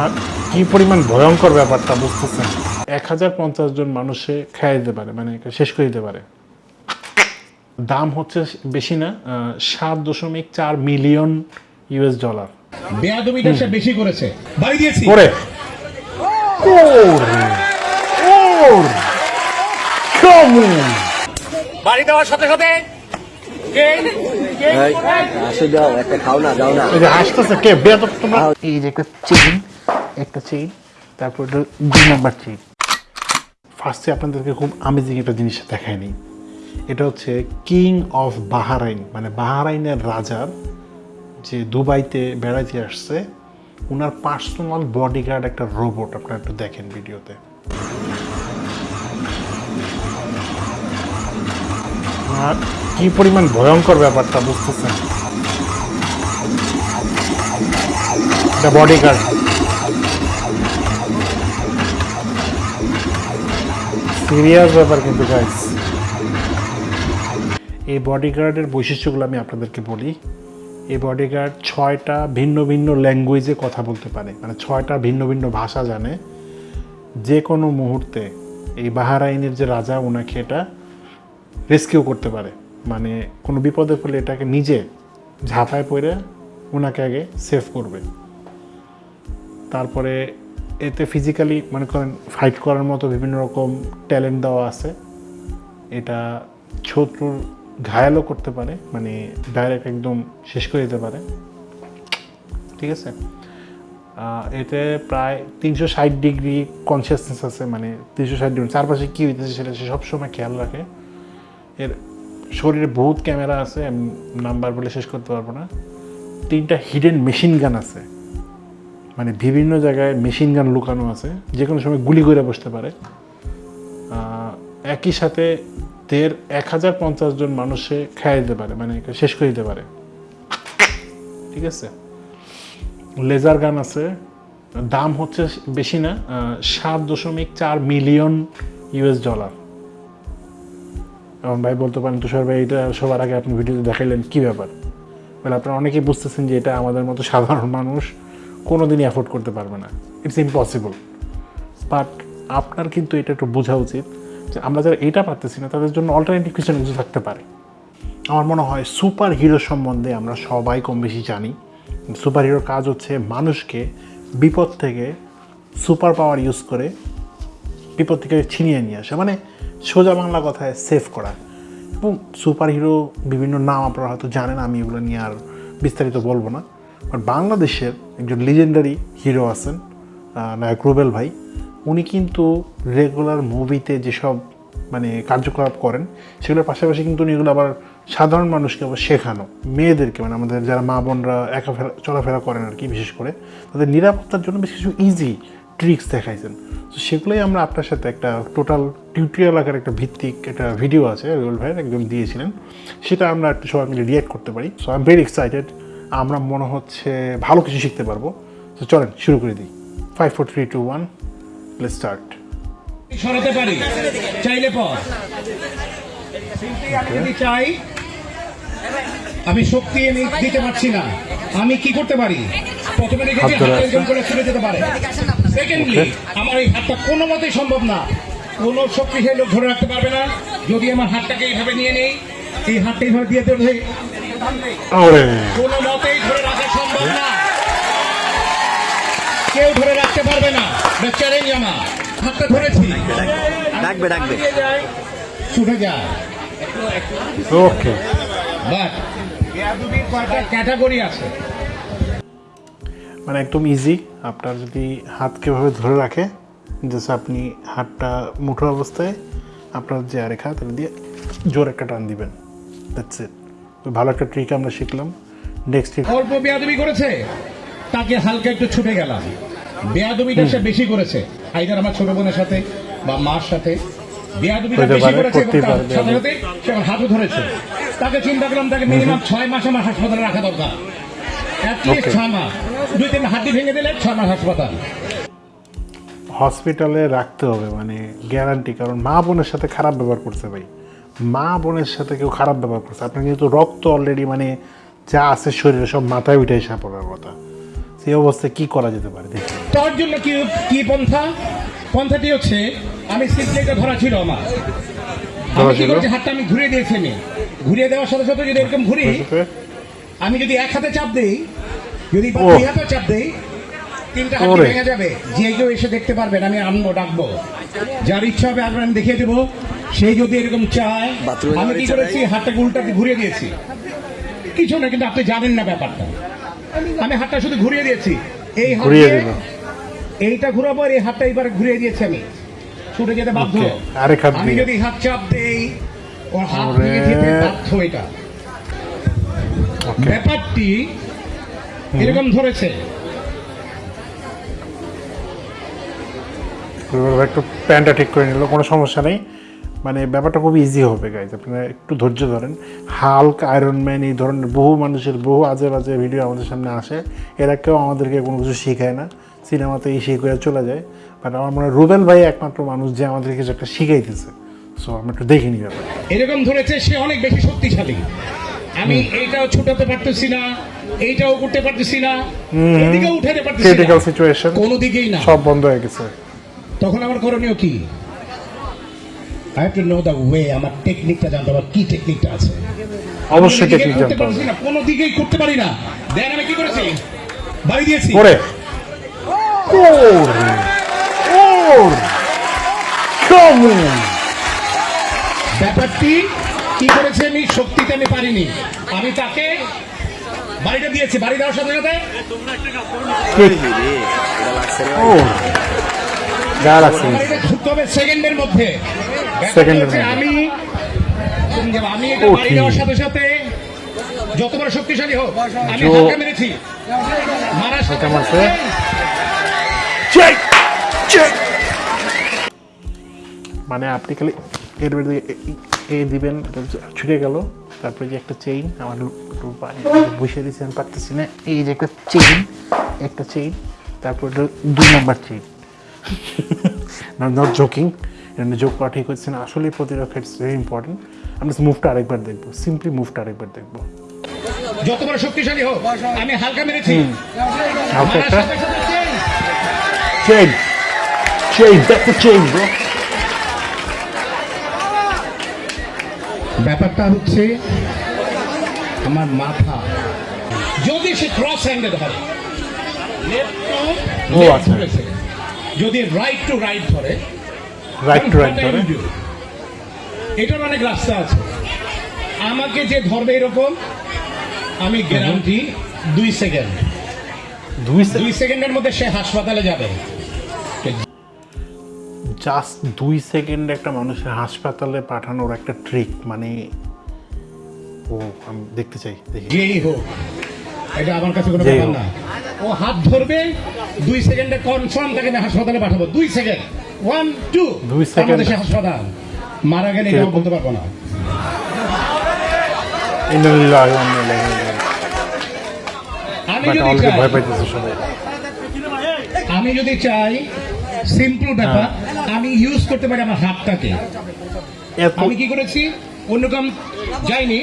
আর কি পরিমাণ ভয়ঙ্কর ব্যাপারটা বুঝতেছেন? এক হাজার পঞ্চাশ জন মানুষে খাইয়ে দিতে পারে মানে শেষ করে দিতে পারে। দাম হচ্ছে বেশি না সাত দশমিক চার মিলিয়ন ইউএস ডলার। বেয়াদবিটা সে বেশি করেছে। বাড়ি দিয়েছি। ওরে। ওরে। ওরে। কেমন বাড়ি দেওয়ার সাথে সাথে আসে দাও একটা খাও না দাও না। এই যে হাসতেছে কে? বেয়াদব তোমরা। এই যে একটা চেইন একটা চেইন তারপর দুই নাম্বার চেইন ফার্স্টে আপনাদেরকে খুব আমেজিং একটা জিনিস দেখায় নিই। এটা হচ্ছে কিং অফ বাহারাইন মানে বাহারাইনের রাজার যে দুবাইতে, বেড়াইতে আসছে ওনার পার্সোনাল বডিগার্ড একটা রোবট আপনারা একটু দেখেন ভিডিওতে। আর কি পরিমাণ ভয়ঙ্কর ব্যাপারটা, বুঝতেছেন? এটা বডিগার্ড সিরিয়াস ব্যাপার কিন্তু গাইস এই বডিগার্ডের বৈশিষ্ট্যগুলো আমি আপনাদেরকে বলি। এই বডিগার্ড ছয়টা ভিন্ন ভিন্ন ল্যাঙ্গুয়েজে কথা বলতে পারে। মানে ছয়টা ভিন্ন ভিন্ন ভাষা জানে। যে কোনো মুহূর্তে এই বাহারাইনের যে রাজা ওনাকে এটা রেস্কিউ করতে পারে। মানে কোনো বিপদে পড়লে এটাকে নিজে ঝাঁপায় পড়ে ওনাকে আগে সেভ করবে। তারপরে এতে ফিজিক্যালি মনে করেন ফাইট করার মতো বিভিন্ন রকম ট্যালেন্ট দেওয়া আছে। এটা শত্রুর ঘায়ালও করতে পারে মানে ডাইরেক্ট একদম শেষ করে দিতে পারে। ঠিক আছে? এতে প্রায় তিনশো ষাট ডিগ্রি কনসিয়াসনেস আছে মানে তিনশো ষাট ডিগ্রি, চারপাশে কী হইতেছে সেটা সে সবসময় খেয়াল রাখে। এর শরীরে বহুত ক্যামেরা আছে নাম্বার বলে শেষ করতে পারব না। তিনটা হিডেন মেশিন গান আছে। মানে বিভিন্ন জায়গায় মেশিন গান লুকানো আছে যে কোনো সময় গুলি করে বসতে পারে। একই সাথে দেড় এক হাজার পঞ্চাশ জন মানুষে খাইয়ে দিতে পারে মানে শেষ করে দিতে পারে। ঠিক আছে? লেজার গান আছে, দাম হচ্ছে বেশি না সাত দশমিক চার মিলিয়ন ইউএস ডলার। এবং ভাই বলতে পারেন, তুষার ভাই, এটা সবার আগে আপনি ভিডিওতে দেখাইলেন, কী ব্যাপার? বলে আপনারা অনেকেই বুঝতেছেন যে এটা আমাদের মতো সাধারণ মানুষ কোনো দিনই অ্যাফোর্ড করতে পারবে না। ইটস ইম্পসিবল বাট আপনার কিন্তু এটা একটু বোঝা উচিত যে আমরা যারা এটা পারতেছি না, তাদের জন্য অল্টারনেটিভ কিছু কিছু থাকতে পারে। আমার মনে হয় সুপার হিরো সম্বন্ধে আমরা সবাই কম বেশি জানি। সুপার হিরোর কাজ হচ্ছে মানুষকে বিপদ থেকে সুপার পাওয়ার ইউজ করে বিপদ থেকে ছিনিয়ে নিয়ে আসা মানে সোজা বাংলা কথায় সেভ করা। এবং সুপার হিরো বিভিন্ন নাম আপনারা হয়তো জানেন, আমি এগুলো নিয়ে আর বিস্তারিত বলব না। বাট বাংলাদেশের একজন লিজেন্ডারি হিরো আছেন নায়ক রুবেল ভাই। উনি কিন্তু রেগুলার মুভিতে যেসব মানে কার্যকলাপ করেন, সেগুলোর পাশাপাশি কিন্তু উনি এগুলো আবার সাধারণ মানুষকে আবার শেখানো। মেয়েদেরকে মানে আমাদের যারা মা বোনরা একা ফেরা, চলাফেরা করেন আর কি, বিশেষ করে, তাদের নিরাপত্তার জন্য বেশ কিছু ইজি ট্রিক্স দেখাইছেন। তো সেগুলোই আমরা আপনার সাথে একটা টোটাল টিউটোরিয়াল আকার একটা ভিত্তিক একটা ভিডিও আছে, রুবেল ভাইয়ের একদম দিয়েছিলেন। সেটা আমরা একটু সবাই মিলে রিয়েক্ট করতে পারি। So I am very excited আমরা মনে হচ্ছে ভালো কিছু শিখতে পারব। তো চলেন শুরু করে দিই। Five four three two one play start সরাতে পারি? চাইলে পর। আমি যদি চাই আমি শক্তি এনে দিতে পারছি না। আমি কি করতে পারি? প্রথমে দেখেছি হাত করে ছুটে যেতে পারে। সেকেন্ডলি আমার এই হাতটা কোনো মতেই সম্ভব না। কোনো শক্তিশালী লোক ধরে রাখতে পারবে না। যদি আমার হাতটাকে এইভাবে নিয়ে নেই এই হাতটা এইভাবে দিয়ে দেবে কোনো মতেই ধরে রাখা সম্ভব না। কেউ ধরে রাখতে পারবে না। চ্যালেঞ্জ আমার। হাতটা ধরেছি। ডাকবে ডাকবে। ছুটে যায় ওকে। বাট বেয়াদুবির ক্যাটাগরি আছে। মানে একদম ইজি আপনার যদি হাতকে ভাবে ধরে রাখে জাস্ট আপনি হাতটা মুঠো অবস্থায় আপনার যে আরেক হাত দিয়ে জোর একটা টান দিবেন। দ্যাটস ইট ভালো একটা ট্রিক আমরা শিখলাম। নেক্সট অল্প বেয়াদবি করেছে তাকে হালকা একটু ছুটে গেলাম। বেয়াদবিটা সে বেশি করেছে আইদার আমার ছোট বোনের সাথে বা মার সাথে। বেয়াদবিটা বেশি করেছে এবং করতেই তার পারে সাথে সাথে সে আমার হাতও ধরেছে। তাকে চিন্তা করলাম তাকে মিনিমাম ছয় মাস আমার হাসপাতালে রাখা দরকার। অ্যাটলিস্ট. ছয় মাস। দুই তিন হাড্ডি ভেঙে দিলে ছয় মাস হাসপাতাল। হসপিটালে রাখতে হবে মানে গ্যারান্টি কারণ মা বোনের সাথে খারাপ ব্যবহার করছে ভাই। মা বোনের সাথে কেউ খারাপ ব্যবহার করছে। আপনার যেহেতু রক্ত অলরেডি মানে যা আছে শরীরে সব মাথায় উঠে এসে পড়ার কথা। সেই অবস্থায় কি করা যেতে পারে? তার জন্য কি কি পন্থা? পন্থাটি হচ্ছে আমি সিম্পলি এটা ধরা ছিল আমার। আমি কি ছিল? হাতটা আমি ঘুরিয়ে দিয়েছি আমি। ঘুরিয়ে দেওয়ার সাথে সাথে যদি এরকম ঘুরি আমি যদি এক হাতে চাপ দেই যদি দুই হাতে চাপ দেই তিনটা হাত ভেঙে যাবে। যে কেউ এসে দেখতে পারবেন আমি আনব ডাকবো। যার ইচ্ছা হবে আপনার আমি দেখিয়ে দেবো। সেই যদি এরকম চায় বাথরুমে আমি যাওয়ার কি করেছি? হাতটাকে উল্টাতে ঘুরিয়ে দিয়েছি। কিছু না কিন্তু আপনি জানেন না ব্যাপারটা। আমি হাতটা শুধু ঘুরিয়ে দিয়েছি। এই হাত ঘুরিয়ে এইটা ঘুরাবো আর এই হাতটা এবার ঘুরিয়ে দিয়েছি আমি। ছুটে যেতে বাধ্য। আমি যদি হাত চাপ দেই ওর হাত ভেঙে যেতে বাধ্য এটা। ব্যাপারটি এরকম ধরেছে। একটু প্যান্টটা ঠিক করে নিল কোনো সমস্যা নেই। মানে ব্যাপারটা খুব ইজি হবে গাইজ আপনারা একটু ধৈর্য ধরেন। হাল্ক আয়রন ম্যান এই ধরনের বহু মানুষের বহু আজে বাজে ভিডিও আমাদের সামনে আসে। এরা কেউ আমাদেরকে কোনো কিছু শেখায় না। সিনেমাতে এই শিখে চলে যায়। বাট আমার মনে হয় রুবেল ভাই একমাত্র মানুষ যে আমাদেরকে কিছু একটা শিখাইতেছে। সো আমরা একটু দেখে নিই ব্যাপার এরকম ধরেছে সে অনেক বেশি শক্তিশালী। আমি এইটাও ছুটাতে পারতেছি না এইটাও করতে পারতেছি না। এদিকেও উঠাতে পারতেছি ক্রিটিক্যাল সিচুয়েশন কোনো দিকেই না। সব বন্ধ হয়ে গেছে। তখন আমার করণীয় কি? I have to know the way আমার টেকনিকটা জানতে হবে কি টেকনিকটা আছে। অবশ্যই কোনো টেকনিক জানতে হবে। না কোনো দিকেই করতে পারি না। দেন আমি কি করেছি? বাড়ি দিয়েছি। ওরে ওরে ওরে কেমন ব্যাপারটি কি করেছে আমি? শক্তিতে আমি পারিনি। আমি তাকে বাড়িটা দিয়েছি। বাড়ি দেওয়ার সাথে সাথে এটা লাগছে রে ও গা লাগছে বাড়িটা ঢুকতে হবে সেকেন্ডের মধ্যে। সেকেন্ডের মধ্যে। আমি আমি এটা বাড়ি Okay. সাথে সাথে যত বড় শক্তিশালী হোক আমি জো- মেরেছি। মারার সাথে হাতটা মারছে। সাথে চেক চেক মানে আপনি খালি এর মধ্যে এ- দিবেন ছুটে গেল। তারপরে যে একটা চেইন আমার বসে দিয়েছি আমি পারতেছি না। এই যে একটা চেইন একটা চেইন তারপর দুই নাম্বার চেইন নট জোকিং এটা জোক করা ঠিক হচ্ছে না। আসলে প্রতিরক্ষা ইটস ভেরি ইম্পর্টেন্ট আমরা মুভটা আরেকবার দেখব। সিম্পলি মুভটা আরেকবার দেখব। যত বড় শক্তিশালী হোক আমি হালকা মেরেছি। হালকা একটা। Chain chain that's a chain bro ব্যাপারটা হচ্ছে আমার মাথা। যদি সে ক্রস হ্যান্ডেড হয় আচ্ছা। যদি রাইট টু রাইট ধরে রাইট টু রাইট ধরে? এটার অনেক রাস্তা আছে। আমাকে যে ধরবে এরকম আমি গ্যারান্টি দুই সেকেন্ড দুই সেকেন্ডের মধ্যে সে হাসপাতালে যাবে। জাস্ট দুই সেকেন্ড একটা মানুষের হাসপাতালে পাঠানোর একটা ট্রিক মানে ও আমি দেখতে চাই দেখি। হোক। এটা আমার কাছে কোনো ব্যাপার না। ও হাত ধরবে দুই সেকেন্ডে কনফার্ম তাকে আমি হাসপাতালে পাঠাবো। দুই সেকেন্ড ওয়ান টু। সে হাসপাতাল। মারা গেলে কীরকম? বলতে পারব না। আমি যদি চাই সিম্পল ব্যাপার আমি ইউজ করতে পারি আমার হাতটাকে। আমি কি করেছি? অন্য যাইনি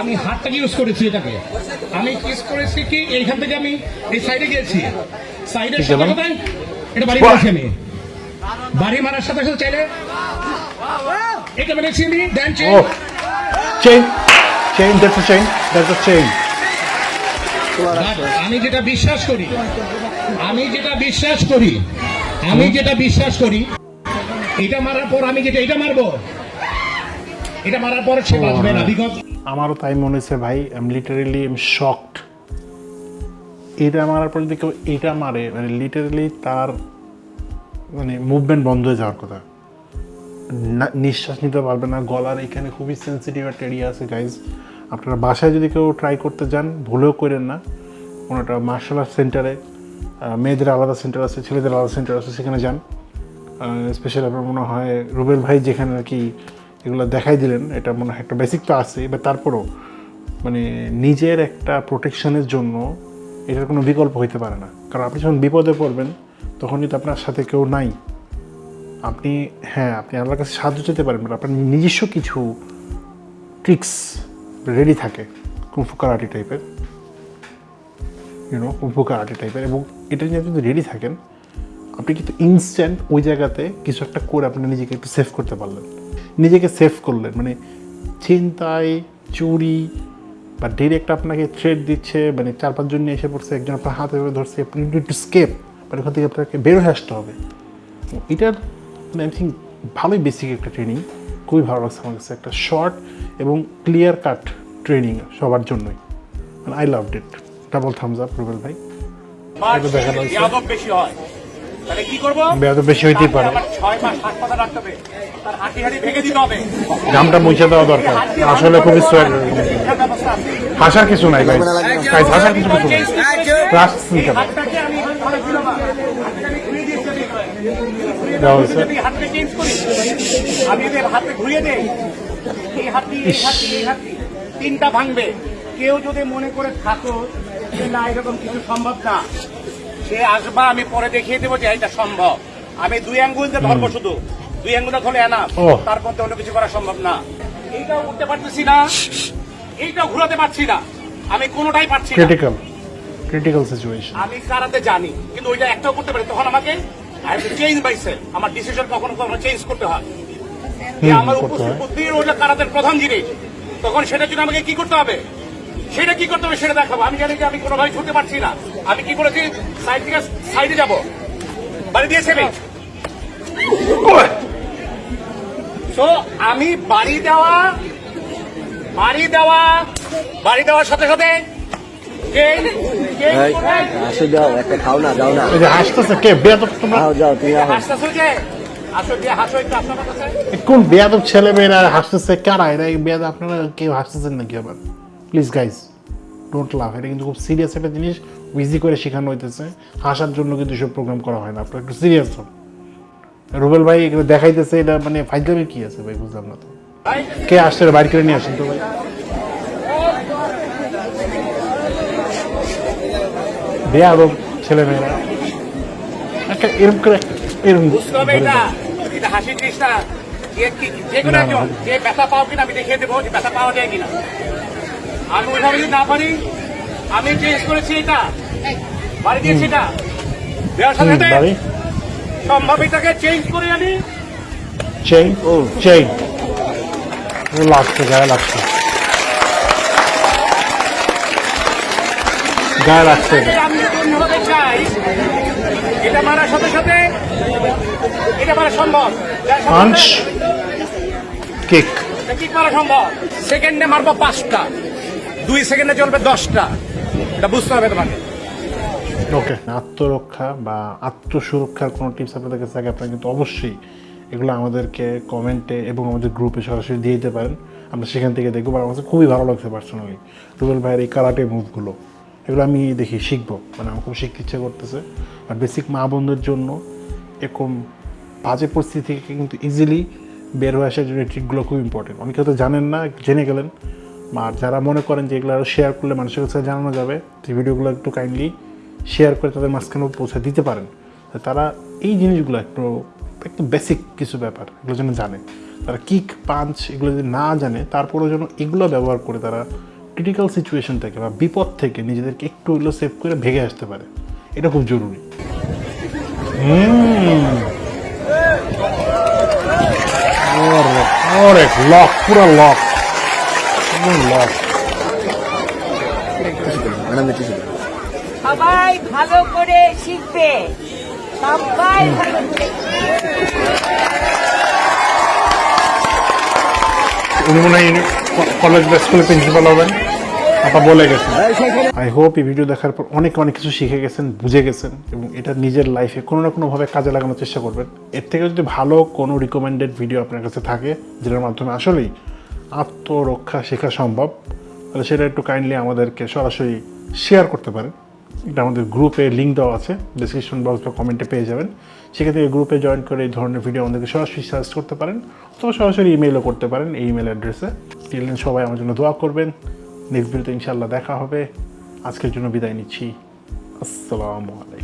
আমি হাতটাকে ইউজ করেছি এটাকে। আমি ইউজ করেছি কি এইখান থেকে আমি এই সাইডে গিয়েছি সাথে এটা বাড়ি। মারছি আমি বাড়ি মারার সাথে সাথে চাইলে এটা মেরেছি আমি then O chain chain that's a chain that's a chain আমি যেটা বিশ্বাস করি আমি যেটা বিশ্বাস করি আমি যেটা বিশ্বাস করি এটা মারার পর আমি যেটা এটা মারবো। এটা মারার সে বাঁচবে না বিকজ আমারও তাই মনে হচ্ছে ভাই আমি লিটারেলি এম শকড এটা মারার পর যদি কেউ এটা মারে মানে লিটারেলি তার মানে মুভমেন্ট বন্ধ হয়ে যাওয়ার কথা। নিঃশ্বাস নিতে পারবে না, গলার এখানে খুবই সেন্সিটিভ একটা এরিয়া আছে গাইজ আপনারা বাসায় যদি কেউ ট্রাই করতে যান, ভুলেও করেন না। কোনো একটা মার্শাল আর্ট সেন্টারে মেয়েদের আলাদা সেন্টার আছে, ছেলেদের আলাদা সেন্টার আছে, সেখানে যান। স্পেশালি আপনার মনে হয় রুবেল ভাই যেখানে আর কি এগুলো দেখাই দিলেন, এটা মনে হয় একটা বেসিক তো আছে, এবার তারপরও মানে নিজের একটা প্রোটেকশনের জন্য এটার কোনো বিকল্প হইতে পারে না। কারণ আপনি যখন বিপদে পড়বেন, তখনই তো আপনার সাথে কেউ নাই। আপনি হ্যাঁ আপনি আল্লাহর কাছে সাহায্য চেতে পারেন বাট আপনার নিজস্ব কিছু ট্রিক্স রেডি থাকে কুমফু কারাটি টাইপের ইউনো উপকার আটে টাইপের এবং এটা নিয়ে আপনি যদি রেডি থাকেন, আপনি কিন্তু ইনস্ট্যান্ট ওই জায়গাতে কিছু একটা করে আপনি নিজেকে একটু সেভ করতে পারলেন। নিজেকে সেফ করলেন। মানে চিন্তায় চুরি বা ডিরেক্ট আপনাকে থ্রেড দিচ্ছে মানে চার পাঁচজন নিয়ে এসে পড়ছে একজন আপনার হাতে ধরে ধরছে আপনি একটু স্কেপ মানে ওখান থেকে আপনাকে বের হয়ে আসতে হবে। এটার মানে আই থিঙ্ক ভালোই বেসিক একটা ট্রেনিং খুবই ভালো লাগছে আমার কাছে। একটা শর্ট এবং ক্লিয়ার কাট ট্রেনিং সবার জন্যই। মানে I love it double thumbs up Rubel ভাই। এটা দেখানো বেশি হয়। তাহলে কি করব? বেয়াদব বেশি হইতেই পারে। ছয় মাস হাসপাতাল রাখতে হবে। তার হাঁটি হাঁটি ভেঙে দিতে হবে। গামটা মুছে দেওয়া দরকার। আসলে খুবই হাসার কিছু নাই ভাই হাসার কিছু কিছু নাই। ক্লাস তিনটা ভাঙবে। কেউ যদি মনে করে থাকো যে না এরকম কিছু সম্ভব না সে আসবা আমি পরে দেখিয়ে দেবো যে এটা সম্ভব। আমি দুই আঙ্গুল দিয়ে ধরবো শুধু। দুই আঙ্গুলটা ধরে ও। তারপর তো অন্য কিছু করা সম্ভব না। এইটাও উঠতে পারতেছি না। এইটাও ঘুরাতে পারছি না। আমি কোনোটাই পারছি না। ক্রিটিক্যাল ক্রিটিক্যাল সিচুয়েশন আমি কারাতে জানি। কিন্তু ওইটা একটাও করতে পারি। তখন আমাকে চেঞ্জ বাইসে আমার ডিসিশন কখনো কখনো চেঞ্জ করতে হয়। আমার উপস্থিত। বুদ্ধির ওইটা কারাতের প্রধান জিনিস। তখন সেটার জন্য আমাকে কি করতে হবে? সেটা কি করতে হবে সেটা দেখাবো। আমি জানি যে আমি কোনোভাবে ছুটতে পারছি না। আমি কি করেছি সাইড থেকে সাইডে যাব। বাড়ি দিয়েছে আমি তো আমি বাড়ি দেওয়া বাড়ি দেওয়া বাড়ি দেওয়ার সাথে সাথে change, change এই, করে আসো যাও একটা খাও না যাও না। হাসতেছে কে বেয়াদব তোমরা? যাও যাও তুমি আহো হাসতেছো যে হাসো আপনার কোন বেয়াদব ছেলে মেয়েরা হাসতেছে? কারা? এরা এই বেয়াদব আপনারা কেউ হাসতেছেন নাকি আবার? প্লিজ গাইজ ডোন্ট লাভ এটা কিন্তু খুব সিরিয়াস একটা জিনিস ইজি করে শেখানো হইতেছে। হাসার জন্য কিন্তু সব প্রোগ্রাম করা হয় না। আপনার একটু সিরিয়াস হন। রুবেল ভাই এগুলো দেখাইতেছে এটা মানে ফাইজলামি কি আছে ভাই বুঝলাম না তো। কে আসছে বাড়ি করে নিয়ে আসেন তো ভাই। বেয়াদব ছেলে মেয়েরা একটা এরকম করে এরকম হাসির জিনিসটা। যে কোনো। যে ব্যথা পাও কিনা আমি দেখিয়ে দেবো যে ব্যথা পাওয়া যায় কিনা। আমি ওইভাবে যদি না পারি। আমি চেঞ্জ করেছি এটা। বাড়ি দিয়েছি এটা। দেওয়ার সাথে সাথে বাড়ি। সম্ভব এটাকে চেঞ্জ করে আনি। চেইন ও চেইন লাগছে গায়ে লাগছে। গায়ে লাগছে এটা। আমি অন্যভাবে চাই। এটা মারার সাথে সাথে এটা মারা সম্ভব। পাঞ্চ কিক এটা কি করা সম্ভব। সেকেন্ডে মারবো পাঁচটা। দুই সেকেন্ডে চলবে দশটা। এটা বুঝতে হবে তোমাকে। ওকে, আত্মরক্ষা বা আত্মসুরক্ষার কোনো টিপস আপনাদের কাছে থাকে, আপনারা কিন্তু অবশ্যই এগুলো আমাদেরকে কমেন্টে এবং আমাদের গ্রুপে সরাসরি দিয়ে দিতে পারেন। আমরা সেখান থেকে দেখব আমার কাছে খুবই ভালো লাগছে পার্সোনালি রুবেল ভাইয়ের এই কারাটে মুভগুলো এগুলো আমি দেখি, শিখব। মানে আমার খুব শিখতে ইচ্ছে করতেছে। আর বেসিক মা বোনদের জন্য এরকম বাজে পরিস্থিতি থেকে কিন্তু ইজিলি বের হয়ে আসার জন্য ট্রিকগুলো খুব ইম্পর্টেন্ট অনেকে হয়তো জানেন না, জেনে গেলেন আর যারা মনে করেন যে এগুলো আরও শেয়ার করলে মানুষের কাছে জানানো যাবে, যে ভিডিওগুলো একটু কাইন্ডলি শেয়ার করে তাদের মাঝখানে পৌঁছে দিতে পারেন। তারা এই জিনিসগুলো একটু একটু বেসিক কিছু ব্যাপার, এগুলো যেন জানে। তারা কিক পাঞ্চ এগুলো যদি না জানে, তারপরেও যেন এগুলো ব্যবহার করে তারা ক্রিটিক্যাল সিচুয়েশন থেকে বা বিপদ থেকে নিজেদেরকে একটু এগুলো সেভ করে ভেগে আসতে পারে। এটা খুব জরুরি। লক পুরো লক লক ম্যাডাম একটু সবাই ভালো করে শিখবে। সবাই ভালো উনি মনে হয় কলেজ বা স্কুলে প্রিন্সিপাল হবেন। আপা বলে গেছেন। আই হোপ এই ভিডিও দেখার পর অনেক অনেক কিছু শিখে গেছেন বুঝে গেছেন এবং এটা নিজের লাইফে কোনো না কোনোভাবে কাজে লাগানোর চেষ্টা করবেন। এর থেকে যদি ভালো কোনো রিকমেন্ডেড ভিডিও আপনার কাছে থাকে যেটার মাধ্যমে আসলেই আত্মরক্ষা শেখা সম্ভব। তাহলে সেটা একটু কাইন্ডলি আমাদেরকে সরাসরি শেয়ার করতে পারেন। এটা আমাদের গ্রুপে লিঙ্ক দেওয়া আছে ডিসক্রিপশন বক্স বা কমেন্টে পেয়ে যাবেন। থেকে গ্রুপে জয়েন করে এই ধরনের ভিডিও আমাদেরকে সরাসরি সার্চ করতে পারেন, অথবা সরাসরি ইমেলও করতে পারেন এই ইমেল অ্যাড্রেসে টিলেন সবাই আমার জন্য দোয়া করবেন। নেক্সট ভিডিওতে ইনশাল্লাহ দেখা হবে। আজকের জন্য বিদায় নিচ্ছি। আসসালামু আলাইকুম।